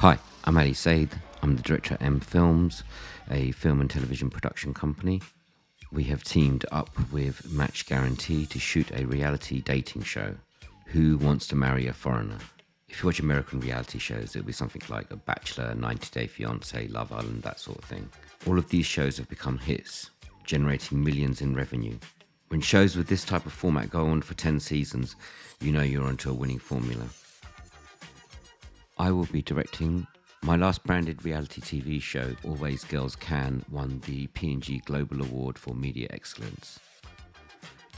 Hi, I'm Ali Said. I'm the director at M Films, a film and television production company. We have teamed up with Match Guarantee to shoot a reality dating show. Who Wants to Marry a Foreigner? If you watch American reality shows, it'll be something like A Bachelor, 90 Day Fiancé, Love Island, that sort of thing. All of these shows have become hits, generating millions in revenue. When shows with this type of format go on for 10 seasons, you know you're onto a winning formula. I will be directing my last branded reality TV show, Always Girls Can, won the P&G Global Award for Media Excellence.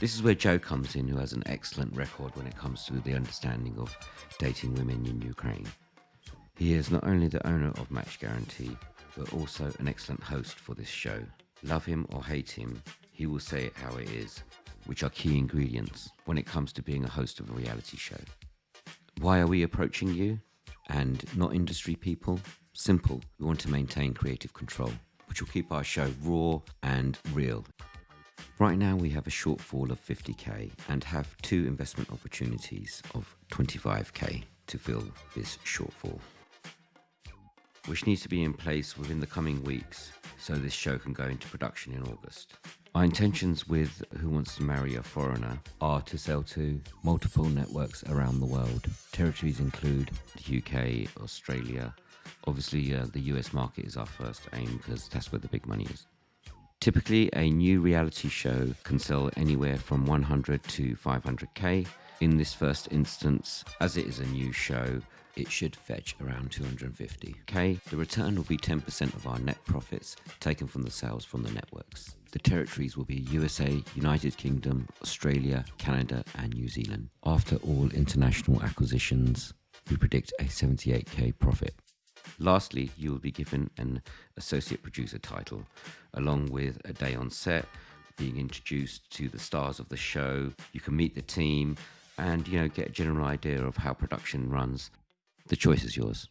This is where Joe comes in, who has an excellent record when it comes to the understanding of dating women in Ukraine. He is not only the owner of Match Guarantee, but also an excellent host for this show. Love him or hate him, he will say it how it is, which are key ingredients when it comes to being a host of a reality show. Why are we approaching you and not industry people? Simple, we want to maintain creative control, which will keep our show raw and real. Right now, we have a shortfall of 50k and have two investment opportunities of 25k to fill this shortfall, which needs to be in place within the coming weeks so this show can go into production in August. Our intentions with Who Wants to Marry a Foreigner are to sell to multiple networks around the world. Territories include the UK, Australia. Obviously, uh, the US market is our first aim because that's where the big money is. Typically, a new reality show can sell anywhere from 100 to 500k. In this first instance, as it is a new show, it should fetch around 250k. The return will be 10% of our net profits taken from the sales from the networks. The territories will be USA, United Kingdom, Australia, Canada, and New Zealand. After all international acquisitions, we predict a 78k profit. Lastly, you will be given an associate producer title, along with a day on set, being introduced to the stars of the show. You can meet the team and you know get a general idea of how production runs. The choice is yours.